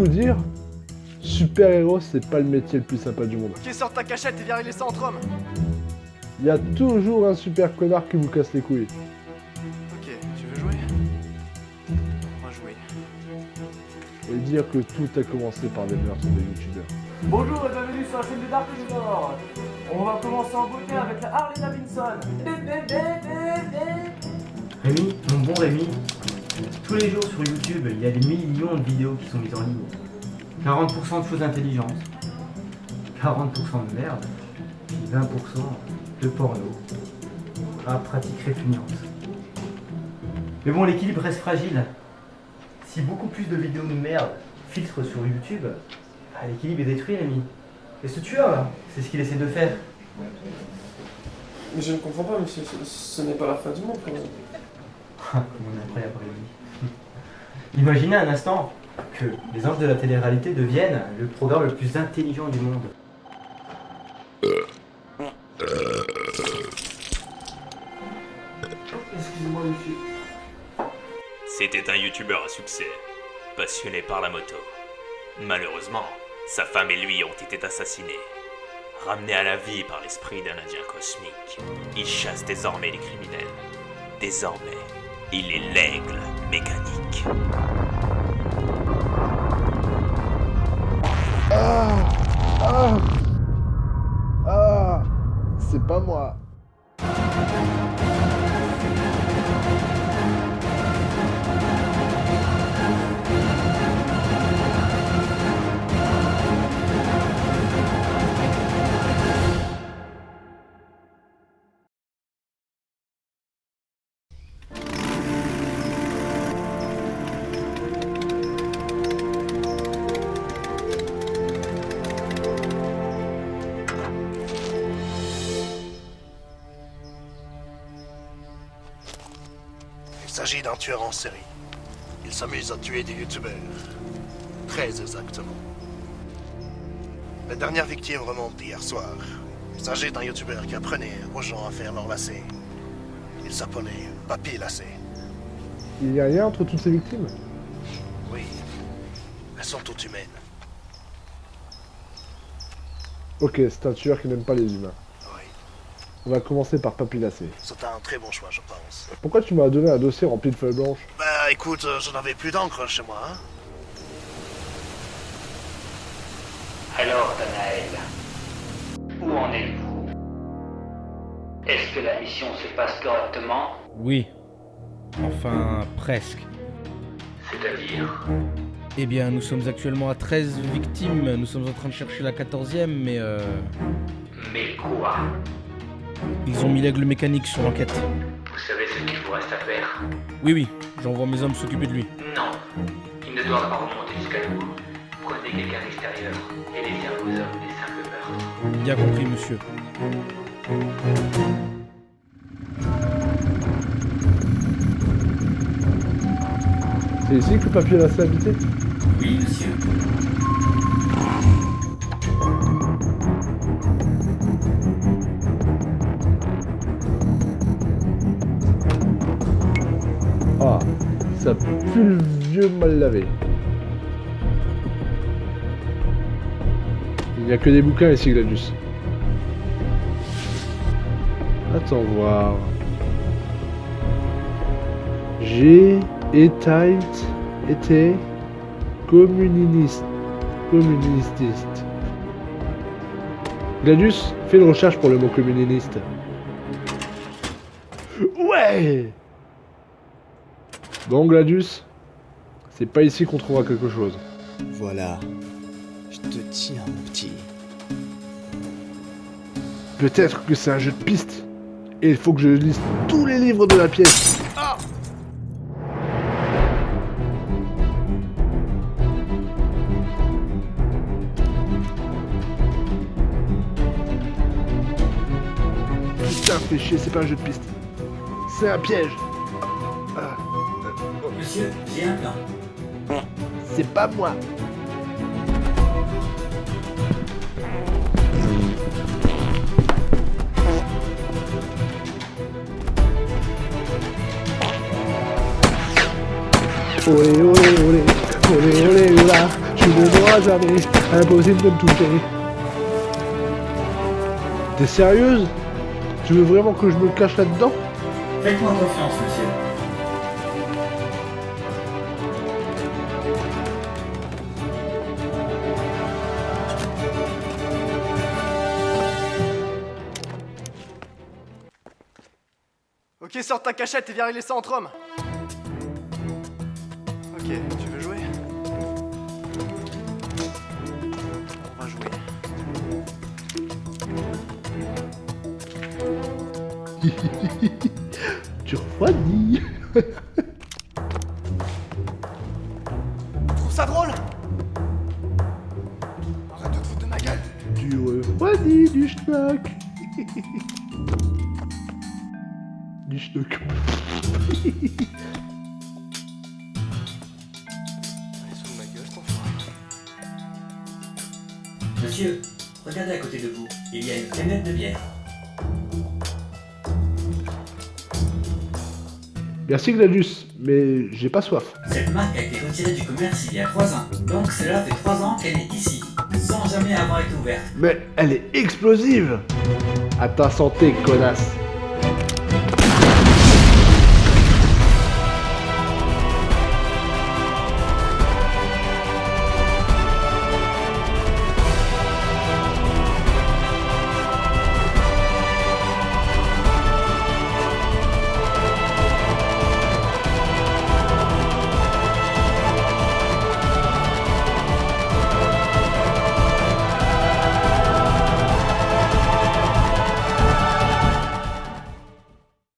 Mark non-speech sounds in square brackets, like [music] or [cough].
vous dire Super-héros, c'est pas le métier le plus sympa du monde. Ok, sors ta cachette et viens régler ça entre hommes. Il y a toujours un super connard qui vous casse les couilles. Ok, tu veux jouer? On va jouer. Et dire que tout a commencé par des meurtres de youtubeurs. Bonjour et bienvenue sur la chaîne de Dark Junior. On va commencer en beauté avec la Harley Davidson. Rémi, mon bon Rémi, tous les jours sur YouTube, il y a des millions de vidéos qui sont mises en ligne. 40% de choses intelligentes, 40% de merde, puis 20% de porno, à pratique répugnante. Mais bon, l'équilibre reste fragile. Si beaucoup plus de vidéos de merde filtrent sur YouTube, bah, l'équilibre est détruit, Rémi. Et ce tueur c'est ce qu'il essaie de faire. Mais je ne comprends pas, monsieur, ce, ce n'est pas la fin du monde quand même. Imaginez un instant que les anges de la télé-réalité deviennent le programme le plus intelligent du monde. Excusez-moi, monsieur. C'était un youtubeur à succès, passionné par la moto. Malheureusement, sa femme et lui ont été assassinés. Ramené à la vie par l'esprit d'un indien cosmique, il chasse désormais les criminels. Désormais, il est l'aigle mécanique. Ah Ah Ah C'est pas moi s'agit d'un tueur en série. Il s'amuse à tuer des youtubeurs. Très exactement. La dernière victime remonte d'hier soir. Il s'agit d'un youtubeur qui apprenait aux gens à faire leur lacet. Il s'appelait Papy Lacet. Il y a rien entre toutes ces victimes? Oui. Elles sont toutes humaines. Ok, c'est un tueur qui n'aime pas les humains. On va commencer par Papilacé. C'est un très bon choix, je pense. Pourquoi tu m'as donné un dossier rempli de feuilles blanches? Bah écoute, euh, je n'avais plus d'encre chez moi. Hein. Alors, Danaël, où en êtes-vous? Est-ce que la mission se passe correctement? Oui. Enfin, presque. C'est-à-dire? Eh bien, nous sommes actuellement à 13 victimes. Nous sommes en train de chercher la 14e, mais euh, Mais quoi? Ils ont mis l'aigle mécanique sur l'enquête. Vous savez ce qu'il vous reste à faire Oui, oui, j'envoie mes hommes s'occuper de lui. Non, il ne doit pas remonter jusqu'à nous. Prenez quelqu'un d'extérieur et laissez à vos hommes des simples meurtres. Bien compris, monsieur. C'est ici que Papilacé habitait Oui, monsieur. Ça vieux mal lavé. Il n'y a que des bouquins ici, Gladius. Attends voir. J'ai été, été communiste. Communististe. Gladius, fais une recherche pour le mot communiste. Ouais Bon, Gladius, c'est pas ici qu'on trouvera quelque chose. Voilà. Je te tiens, mon petit. Peut-être que c'est un jeu de piste. Et il faut que je lise tous les livres de la pièce. Putain, fais chier, c'est pas un jeu de piste. C'est un piège. Monsieur, j'ai un plan. c'est pas moi. Olé olé olé, olé olé là, je ne m'auras jamais, impossible de me toucher. T'es sérieuse? Tu veux vraiment que je me cache là-dedans? Faites-moi confiance, monsieur. Ok, sors ta cachette et viens régler ça entre hommes. Ok, tu veux jouer? On va jouer. [laughs] Tu refroidis. Tu trouves ça drôle Arrête de te foutre de ma gueule Tu refroidis du schnock. [laughs] Monsieur, regardez à côté de vous. Il y a une canette de bière. Merci Gladius, mais j'ai pas soif. Cette marque a été retirée du commerce il y a 3 ans. Donc cela fait 3 ans qu'elle est ici, sans jamais avoir été ouverte. Mais elle est explosive À ta santé, connasse